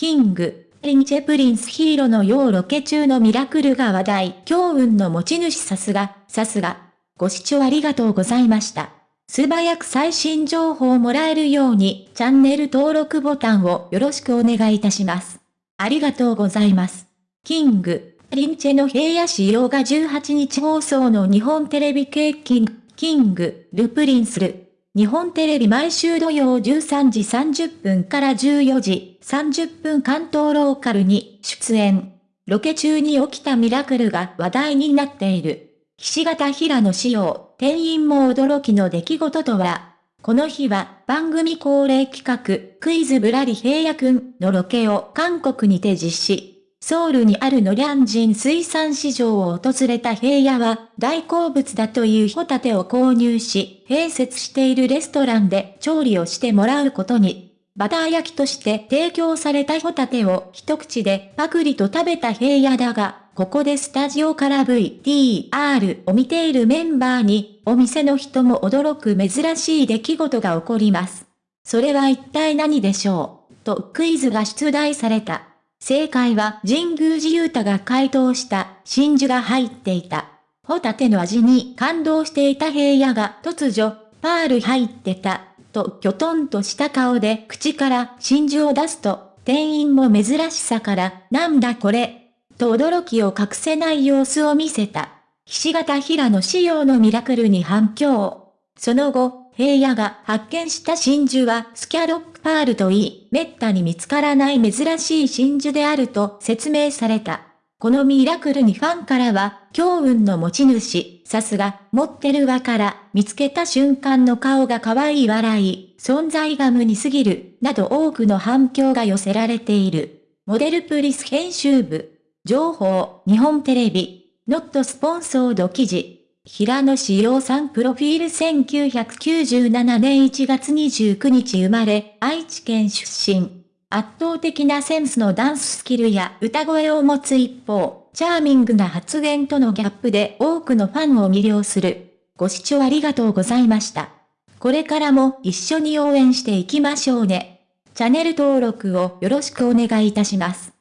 キング、リンチェプリンスヒーローのようロケ中のミラクルが話題、強運の持ち主さすが、さすが。ご視聴ありがとうございました。素早く最新情報をもらえるように、チャンネル登録ボタンをよろしくお願いいたします。ありがとうございます。キング、リンチェの平野仕様が18日放送の日本テレビ系キング、キング、ルプリンスル。日本テレビ毎週土曜13時30分から14時30分関東ローカルに出演。ロケ中に起きたミラクルが話題になっている。岸形平野仕様、店員も驚きの出来事とは、この日は番組恒例企画、クイズぶらり平野くんのロケを韓国にて実施。ソウルにあるノリャンジン水産市場を訪れた平野は大好物だというホタテを購入し、併設しているレストランで調理をしてもらうことに。バター焼きとして提供されたホタテを一口でパクリと食べた平野だが、ここでスタジオから VTR を見ているメンバーに、お店の人も驚く珍しい出来事が起こります。それは一体何でしょう？とクイズが出題された。正解は神宮寺勇太が回答した真珠が入っていた。ホタテの味に感動していた平野が突如、パール入ってたときょとんとした顔で口から真珠を出すと、店員も珍しさから、なんだこれ、と驚きを隠せない様子を見せた。菱形平野仕様のミラクルに反響。その後、平野が発見した真珠はスキャロップパールといい、滅多に見つからない珍しい真珠であると説明された。このミラクルにファンからは、強運の持ち主、さすが、持ってるわから、見つけた瞬間の顔が可愛い笑い、存在が無にすぎる、など多くの反響が寄せられている。モデルプリス編集部。情報、日本テレビ。ノットスポンソード記事。平野志陽さんプロフィール1997年1月29日生まれ、愛知県出身。圧倒的なセンスのダンススキルや歌声を持つ一方、チャーミングな発言とのギャップで多くのファンを魅了する。ご視聴ありがとうございました。これからも一緒に応援していきましょうね。チャンネル登録をよろしくお願いいたします。